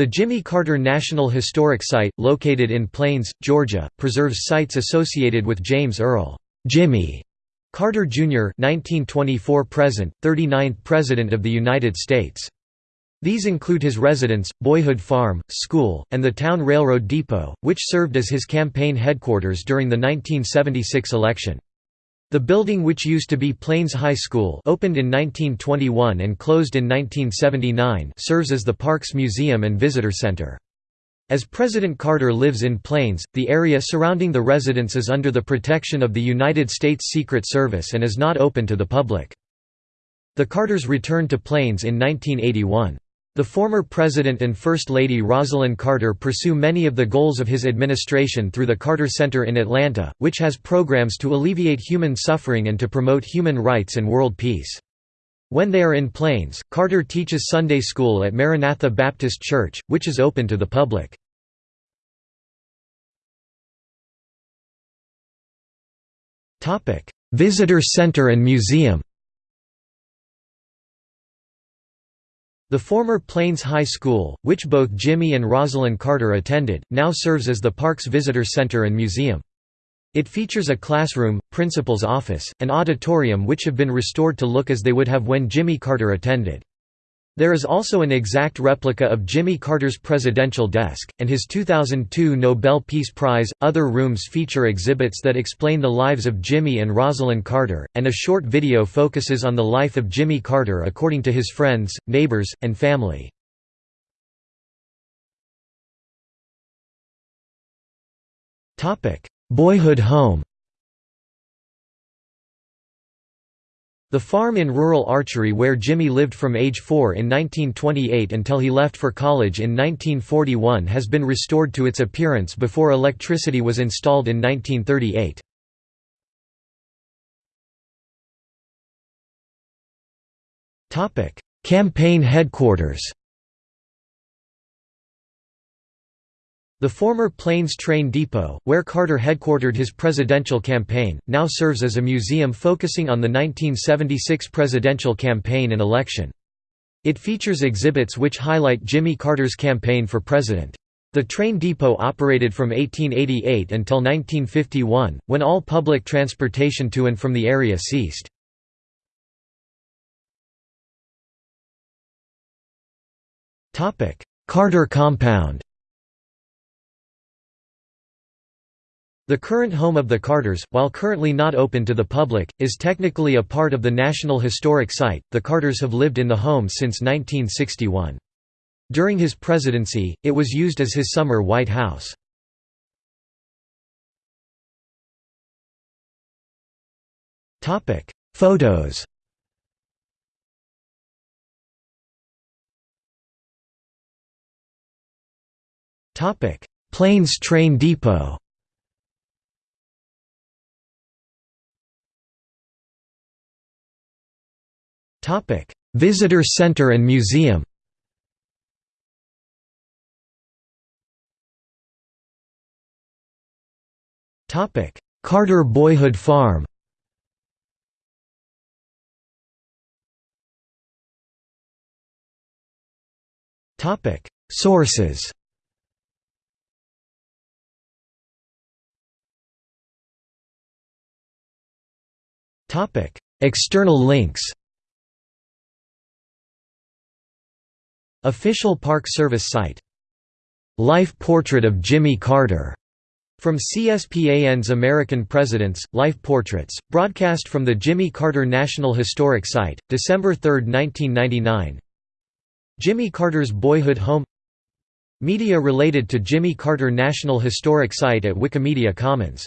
The Jimmy Carter National Historic Site, located in Plains, Georgia, preserves sites associated with James Earl Jimmy Carter, Jr. 1924 present, 39th President of the United States. These include his residence, boyhood farm, school, and the town railroad depot, which served as his campaign headquarters during the 1976 election. The building which used to be Plains High School opened in 1921 and closed in 1979 serves as the park's museum and visitor center. As President Carter lives in Plains, the area surrounding the residence is under the protection of the United States Secret Service and is not open to the public. The Carters returned to Plains in 1981. The former President and First Lady Rosalynn Carter pursue many of the goals of his administration through the Carter Center in Atlanta, which has programs to alleviate human suffering and to promote human rights and world peace. When they are in Plains, Carter teaches Sunday school at Maranatha Baptist Church, which is open to the public. Visitor Center and Museum The former Plains High School, which both Jimmy and Rosalynn Carter attended, now serves as the park's visitor center and museum. It features a classroom, principal's office, and auditorium which have been restored to look as they would have when Jimmy Carter attended. There is also an exact replica of Jimmy Carter's presidential desk, and his 2002 Nobel Peace Prize. Other rooms feature exhibits that explain the lives of Jimmy and Rosalynn Carter, and a short video focuses on the life of Jimmy Carter according to his friends, neighbors, and family. Boyhood home The farm in rural Archery where Jimmy lived from age 4 in 1928 until he left for college in 1941 has been restored to its appearance before electricity was installed in 1938. Campaign headquarters The former Plains Train Depot, where Carter headquartered his presidential campaign, now serves as a museum focusing on the 1976 presidential campaign and election. It features exhibits which highlight Jimmy Carter's campaign for president. The train depot operated from 1888 until 1951, when all public transportation to and from the area ceased. Carter Compound The current home of the Carters, while currently not open to the public, is technically a part of the National Historic Site. The Carters have lived in the home since 1961. During his presidency, it was used as his summer White House. Topic: Photos. Topic: Plains Train Depot. Topic: Visitor Center and Museum. Topic: Carter Boyhood Farm. Topic: Sources. Topic: External links. Official Park Service site. Life Portrait of Jimmy Carter. From CSPAN's American Presidents, Life Portraits, broadcast from the Jimmy Carter National Historic Site, December 3, 1999 Jimmy Carter's boyhood home Media related to Jimmy Carter National Historic Site at Wikimedia Commons